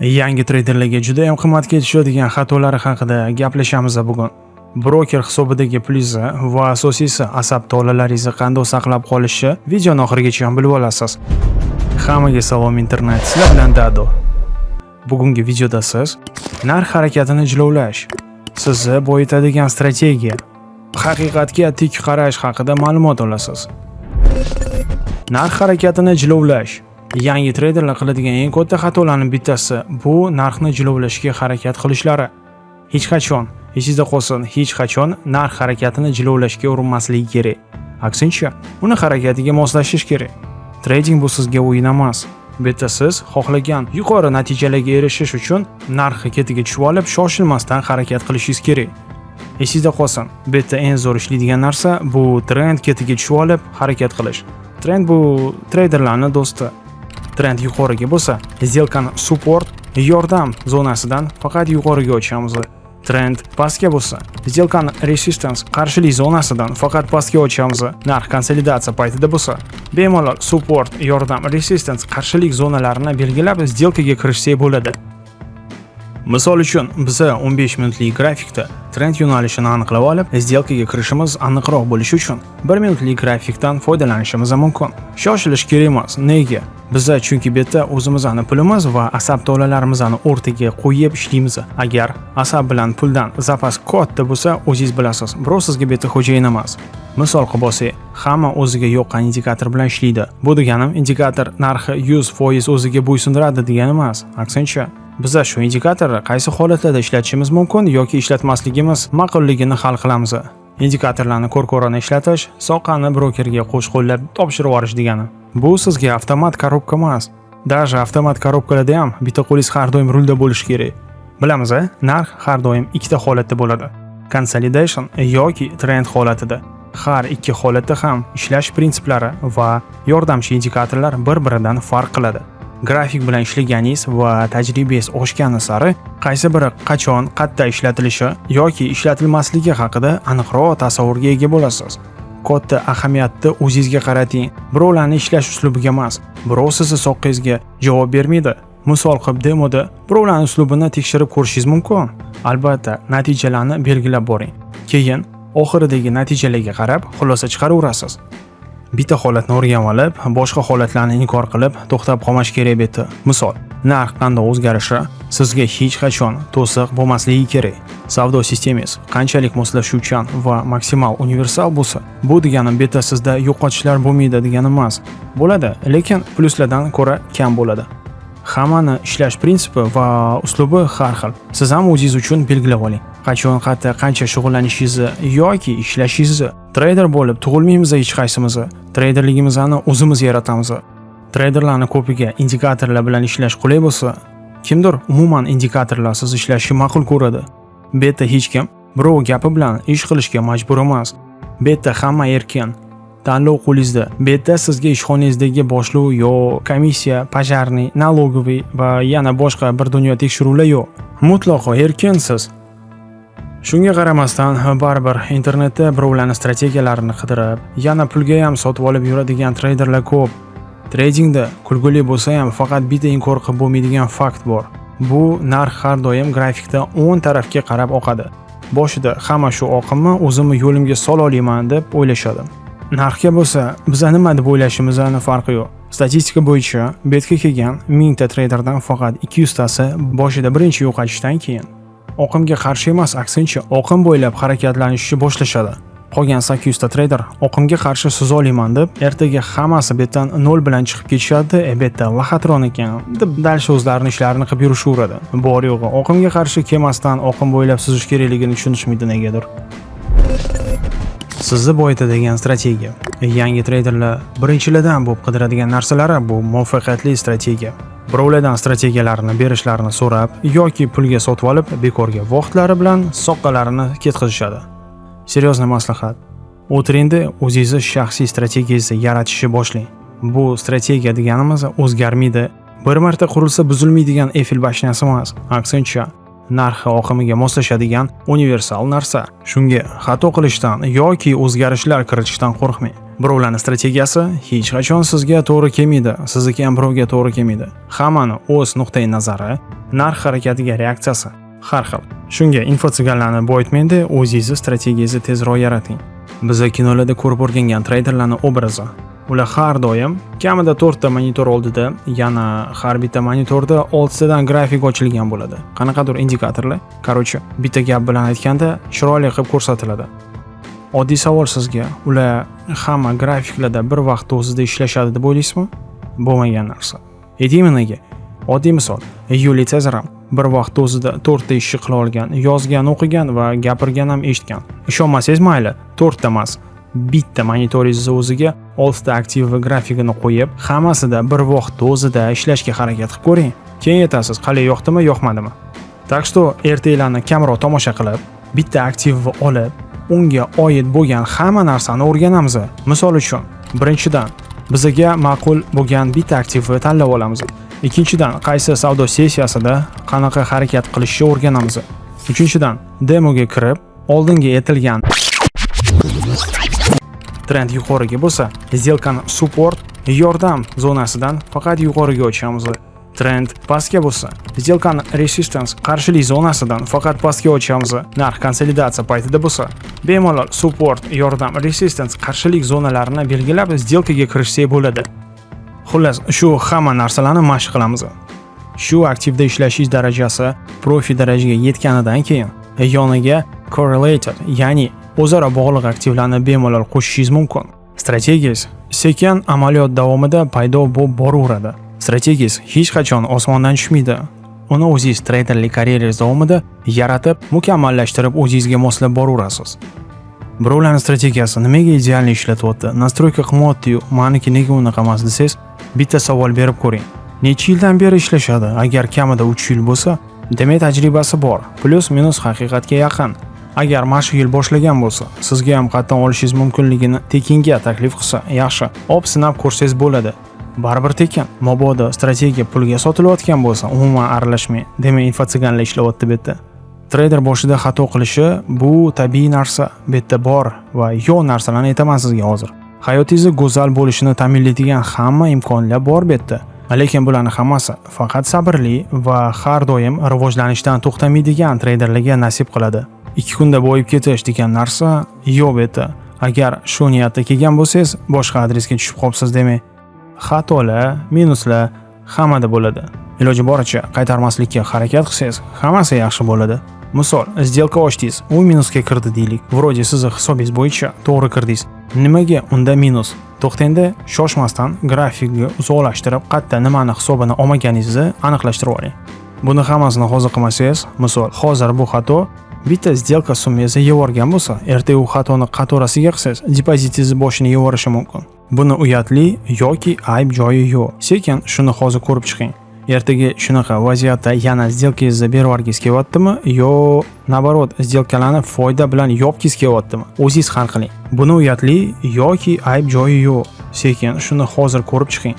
yangi treyderlarga juda ham qimmatga tushadigan xatolari haqida gaplashamiz bugun. Broker hisobidagi pulingizni va asosiysi asab tolalaringizni qanday saqlab qolishni videoni oxirigacha ham bilib olasiz. Hammaga salom internet. Sizlar bilan dado. Bugungi videoda siz narx harakatini jilovlash sizni boyitadigan strategiya haqiqatga tik qarash haqida ma'lumot olasiz. Narx harakatini jilovlash yangi treyderlar qiladigan eng katta xatolarning bittasi bu narxni jilovlashga harakat qilishlari. Hech qachon esingizda qolsin hech qachon narx harakatini jilovlashga urinmasligi kerak. Aksincha uni harakatiga moslashish kerak. Trading bu sizga o'yin emas. Bu yerda siz xohlagan yuqori natijalarga erishish uchun narxi ketiga tushib olib shoshilmasdan harakat qilishingiz kerak. Esingizda qolsin bu yerda eng zo'r ishlaydigan narsa bu trend ketiga tushib olib harakat qilish. Trend bu treyderlarni do'sti trend yuqoriga bo'lsa сделкani support yordam zonasidan faqat yuqoriga ochamiz trend pastga bo'lsa сделкani resistance qarshilik zonasidan faqat pastga ochamiz narx konsolidatsiya paytida bo'lsa bemalol support yordam resistance qarshilik zonalarini belgilab сделкаga kirishsak bo'ladi. Misol uchun biza 15 minutlik grafikda trend yo'nalishini aniqlab olib сделкаga kirishimiz aniqroq bo'lishi uchun 1 minutlik grafikdan foydalanishimiz mumkin. Shoshilish kerak emas nega? Biza chunki beta o'zimizni pulimiz va asab tolalarimizni o'rtaga qo'yib ishlaymiz. Agar asab bilan puldan zapas katta bo'lsa o'zingiz bilasiz biroq sizga beta xo'jayin emas misol qilib olsak hamma o'ziga yoqqan indikator bilan ishlaydi. Bu deganim indikator narxi 100% o'ziga bo'ysundiradi degani emas aksincha. Biza shu indikatorni qaysi holatlarda ishlatishimiz mumkin yoki ishlatmasligimiz ma'qulligini hal qilamiz. Indikatorlarni ko'r-ko'rona ishlatish soqani brokerga qo'sh-qo'llab topshirib yuborish degani. Bu sizga avtomat korobka emas. Даже avtomat korobkalarda ham bitta qo'lingiz har doim rulda bo'lishi kerak. Bilamiz narx har doim ikkita holatda bo'ladi. Consolidation yoki trend holatida. Har ikki holatda ham ishlash prinsiplari va yordamchi indikatorlar bir-biridan farq qiladi. Grafik bilan ishlaganingiz va tajribangiz oshgani sari qaysi biri qachon qayerda ishlatilishi yoki ishlatilmasligi haqida aniqroq tasavvurga ega bo'lasiz. Katta ahamiyatni o'zingizga qarating. Birovlarni ishlash uslubiga emas birov sizni soqqangizga javob bermaydi. Misol qilib demoda birovlarni uslubini tekshirib ko'rishingiz mumkin. Albatta natijalarni belgilab boring. Keyin oxiridagi natijalarga qarab xulosa chiqaraverasiz. Bitta holatni o'rganib olib boshqa holatlarni inkor qilib to'xtab qolmash kerak bu yerda misol narx qanday o'zgarishi sizga hech qachon to'siq bo'lmasligi kerak. Savdo sistemangiz qanchalik moslashuvchan va maksimal universal bo'lsa bu degani bu yerda sizda yo'qotishlar bo'lmaydi degani emas. Bo'ladi lekin plyuslardan ko'ra kam bo'ladi. Hammani ishlash prinsipi va uslubi har xil. Siz ham o'zingiz uchun belgilab oling. Qachon qayerda qancha shug'ullanishingizni yoki ishlashingizni treyder bo'lib tug'ilmaymiz hech qaysimiz treyderligimizni o'zimiz yaratamiz treyderlarni ko'piga indikatorlar bilan ishlash qulay bo'lsa kimdir umuman indikatorlarsiz ishlashni ma'qul ko'radi. Beta hech kim birov gapi bilan ish qilishga majbur emas. Beta hamma erkin. Tanlov qo'lingizda. Beta sizga ishxonangizdagi boshliq yo komissiya пожарный налоговый va yana boshqa bir dunyo tekshiruvlar yo'q. Mutlaqo erkinsiz. Shunga qaramasdan baribir internetda birovlarni strategiyalarini qidirib yana pulga ham sotib olib yuradigan treyderlar ko'p. Treydingda kulguli bo'lsa ham faqat bitta inkor qilib bo'lmaydigan fakt bor. Bu narx har doim grafikda o'ng tarafga qarab oqadi. Boshida hamma shu oqimni o'zimni yo'limga sola olaman deb o'ylashadi. Narxga bo'lsa biza nima deb o'ylashimizni farqi yo'q. Statistika bo'yicha betga kelgan mingta treyderdan faqat 200 tasi boshida birinchi yo'qotishdan keyin oqimga qarshi emas aksincha oqim bo'ylab harakatlanishni boshlashadi. Qolgan 800 ta treyder oqimga qarshi suza olaman deb ertaga hammasi betdan 0 bilan chiqib ketishadi e lahatron ekan deb dalsha o'zlarini ishlarini qilib yurishaveradi. Bor yo'g'i oqimga qarshi kelmasdan oqim bo'ylab suzish kerakligini tushunishmaydi negadir? Sizni boyitadigan strategiya. Yangi treyderlar birinchilardan bo'lib qidiradigan narsalari bu muvaffaqiyatli strategiya. Birovlardan strategiyalarini berishlarini so'rab yoki pulga sotib olib bekorga vaqtlari bilan soqqalarini ketkazishadi. Seryozni maslahat. O'tiringda o'zingizni shaxsiy strategiyangizni yaratishni boshlang. Bu strategiya deganimiz o'zgarmaydi. Bir marta qurilsa buzilmaydigan efil bashnasi emas aksincha. Narxi oqimiga moslashadigan universal narsa. Shunga xato qilishdan yoki o'zgarishlar kiritishdan qo'rqmang. Birovlarni strategiyasi hech qachon sizga to'g'ri kelmaydi. Sizniki ham birovga to'g'ri kelmaydi. Hammani o'z nuqtai nazari narx harakatiga reaksiyasi har xil. Shunga infotsiganlarni boyitmangda o'zingizni strategiyangizni tezroq yarating. Biza kinolarda ko'rib o'rgangan treyderlarning obrazi. Ular har doim kamida to'rtta monitor oldida yana har bitta monitorda oltitadan grafik ochilgan bo'ladi. Qanaqadir indikatorlar короче bitta gap bilan aytganda chiroyli qilib ko'rsatiladi. Oddiy savol sizga ular hamma grafiklarda bir vaqt o'zida ishlashadi deb o'ylaysizmi? Bo'lmagan narsa. Aytaymi nega oddiy misol. Yuliy sezar bir vaqt o'zida to'rtta ishni qila olgan yozgan o'qigan va gapirgan ham eshitgan. Ishonmasangiz mayli to'rtta emas bitta monitoringizni o'ziga oltita aktiv va grafikini qo'yib hammasida bir vaqtda o'zida ishlashga harakat qilib ko'ring. Keyin aytasiz qalay yoqdimi yoqmadimi? Так что ertaklarni kamroq tomosha qilib bitta aktivni olib unga oid bo'lgan hamma narsani o'rganamiz. Misol uchun birinchidan bizga ma'qul bo'lgan bitta aktivni tanlab olamiz. Ikkinchidan qaysi savdo sessiyasida qanaqa harakat qilishni o'rganamiz. Uchinchidan demoga kirib oldingi etilgan trend yuqoriga bo'lsa сделкani support yordam zonasidan faqat yuqoriga ochamiz trend pastga bo'lsa сделкani resistance qarshilik zonasidan faqat pastga ochamiz narx konsolidatsiya paytida bo'lsa bemalol support yordam resistance qarshilik zonalarini belgilab сделкаga kirishsak bo'ladi. Xullas shu hamma narsalarni mashq qilamiz. Shu aktivda ishlashingiz darajasi profi darajaga yetganidan keyin yoniga correlated ya'ni o'zaro bog'liq aktivlarni bemalol qo'shishingiz mumkin. Strategiyangiz sekin amaliyot davomida paydo bo'lib boraveradi. Strategiyangiz hech qachon osmondan tushmaydi. Uni o'zingiz treyderlik karyerangiz davomida yaratib mukammallashtirib o'zingizga moslab boraverasiz. Birovlarni strategiyasi nimaga idealni ishlatyapti? Настройка qilmayaptiyu? Maniki nega unaqa emas desangiz bitta savol berib ko'ring. Necha yildan beri ishlashadi? Agar kamida 3 yil bo'lsa demak tajribasi bor. Plyus minus haqiqatga yaqin. Agar mana shu yil boshlagan bo'lsa sizga ham qatdan olishingiz mumkinligini tekinga taklif qilsa yaxshi. Op sinab ko'rsangiz bo'ladi. Baribir tekin. Mabodo strategiya pulga sotilayotgan bo'lsa umuman aralashmang demak info tsiganlar ishlayapti bu yerda. Treyder boshida xato qilishi bu tabiiy narsa bu yerda bor va yo'q narsalarni aytaman sizga hozir. Hayotingizni go'zal bo'lishini ta'minlaydigan hamma imkoniyatlar bor bu yerda. Lekin bularni hammasi faqat sabrli va har doim rivojlanishdan to'xtamaydigan treyderlarga nasib qiladi. Ikki kunda boyib ketish degan narsa yo'q edi. Agar shu niyatda kelgan bo'lsangiz boshqa adresga tushib qolibsiz demak xatolar minuslar hammada bo'ladi. Iloji boricha qaytarmaslikka harakat qilsangiz hammasi yaxshi bo'ladi. Misol сделка ochdingiz u minusga kirdi deylik. Вроде sizni hisobingiz bo'yicha to'g'ri kirdingiz. Nimaga unda minus? To'xtangda shoshmasdan grafikni uzoqlashtirib qayerda nimani hisobini olmaganingizni aniqlashtirib oling. Buni hammasini hozir qilmasangiz misol hozir bu xato bitta сделка summangizni yuborgan bo'lsa rtu xatoni qatorasiga qilsangiz depozitingizni boshini yuborishi mumkin. Buni uyatli yoki ayb joyi yo'q. Sekin shuni hozir ko'rib chiqing. Ertaga shunaqa vaziyatda yana сделкangizni berib yuborgingiz kelyaptimi yo наоборот сделкаlarni foyda bilan yopgingiz kelyaptimi o'zingiz hal qiling. Buni uyatli yoki ayb joyi yo'q. Sekin shuni hozir ko'rib chiqing.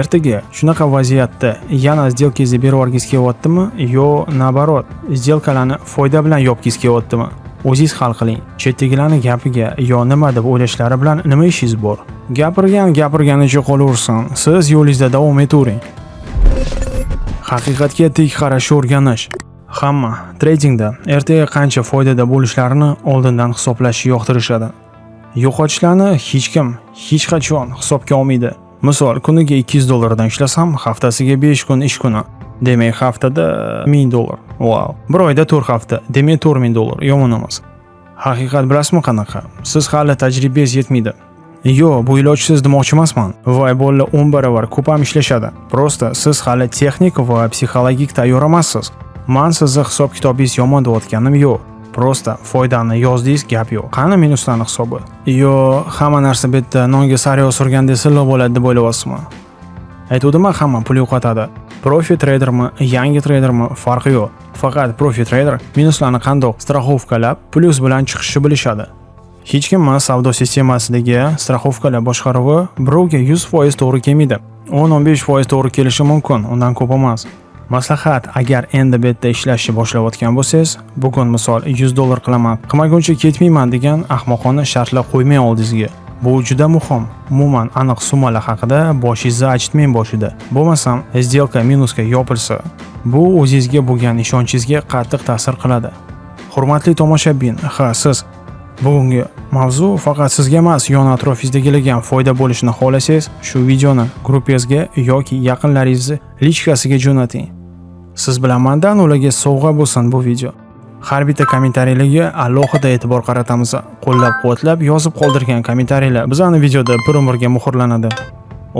Ertaga shunaqa vaziyatda yana сделкangizni berib yuborgingiz kelyaptimi yo наоборот сделкаlarni foyda bilan yopgingiz kelyaptimi o'zingiz hal qiling Chetdagilarning gapiga yo nima deb o'ylashlari bilan nima ishingiz bor? Gapirgan gapirganicha qolaversin siz yo'lingizda davom etavering haqiqatga tik qarash o'rganish. Hamma tradingda ertaga qancha foydada bo'lishlarini oldindan hisoblashni yoqtirishadi. Yo'qotishlarni hech kim hech qachon hisobga olmaydi. Misol kuniga 200 dollardan ishlasam haftasiga 5 kun ish kuni. Demak haftada 1000 dollar. Wow. Bir oyda 4 hafta. Demak 4000 dollar. Yomon emas. Haqiqat bilasizmi qanaqa? Siz hali tajribangiz yetmaydi. Yo, bu ilojsiz demoqchi emasman. Voy bolla 10 barobar ko'p ham ishlashadi. Prosta siz hali texnik va psixologik tayyor emassiz. Man sizni hisob kitobingiz yomon deyotganim yo'q. Просто foydani yozdingiz gap yo'q. Qani minuslarni hisobi? Yo hamma narsa bu yerda nonga sariyog' surgandek silliq bo'ladi deb o'ylayapsizmi? Aytuvdiman hamma pul yo'qotadi. Profi treydermi yangi treydermi farqi yo'q. Faqat profi treyder minuslarni qandoq страховкалab plyus bilan chiqishni bilishadi. Hech kim savdo sistemasidagi страховкаlar boshqaruvi birovga 100% to'g'ri kelmaydi. 10-15% to'g'ri kelishi mumkin undan ko'p emas. Maslahat agar endi bu yerda ishlashni boshlayotgan bo'lsangiz bugun misol 100 dollar qilaman qilmaguncha ketmayman degan ahmoqona shartlar qo'ymang oldingizga Bu juda muhim. Umuman aniq summalar haqida boshingizni achitmang boshida. Bo'lmasam, сделка minusga yopilsa, bu o'zingizga bo'lgan ishonchingizga qattiq ta'sir qiladi. Hurmatli tomoshabin, ha siz bugungi mavzu faqat sizga emas, yon atrofingizdagilarga ham foyda bo'lishini xohlasangiz, shu videoni gruppangizga yoki yaqinlaringizni lichkasiga jo'nating. Siz bilan mandan ularga sovg'a bo'lsin bu video. Har bitta kommentariylarga alohida e'tibor qaratamiz. Qo'llab-quvvatlab yozib qoldirgan kommentariylar bizani videoda bir umrga muhrlanadi.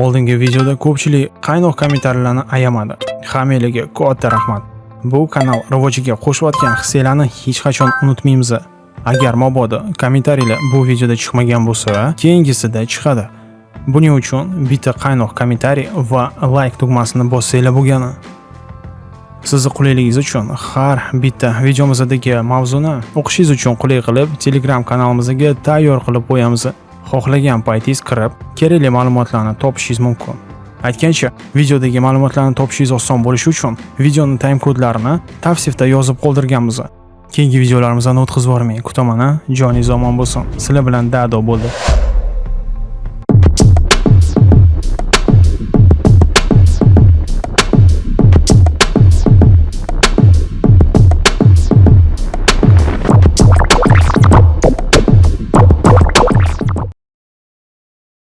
Oldingi videoda ko'pchilik qaynoq kommentariylarni ayamadi. Hammanglarga katta rahmat. Bu kanal rivojiga qo'shayotgan hissiylarni hech qachon unutmaymiz. Agar mabodo kommentariylar bu videoda chiqmagan bo'lsa, keyingisida chiqadi. Buning uchun bitta qaynoq kommentariy va like tugmasini bossanglar bo'lgani. Sizni qulayligingiz uchun har bitta videomizdagi mavzuni o'qishingiz uchun qulay qilib Telegram kanalimizga tayyor qilib qo'yamiz. Xohlagan paytingiz kirib, kerakli ma'lumotlarni topishingiz mumkin. Aytgancha, videodagi ma'lumotlarni topishingiz oson bo'lishi uchun videoning time kodlarini tavsifda yozib qoldirganmiz. Keyingi videolarimizdan o'tkazib yubormang. Kutaman, joningiz omon bo'lsin. Sizlar bilan Dado bo'ldi.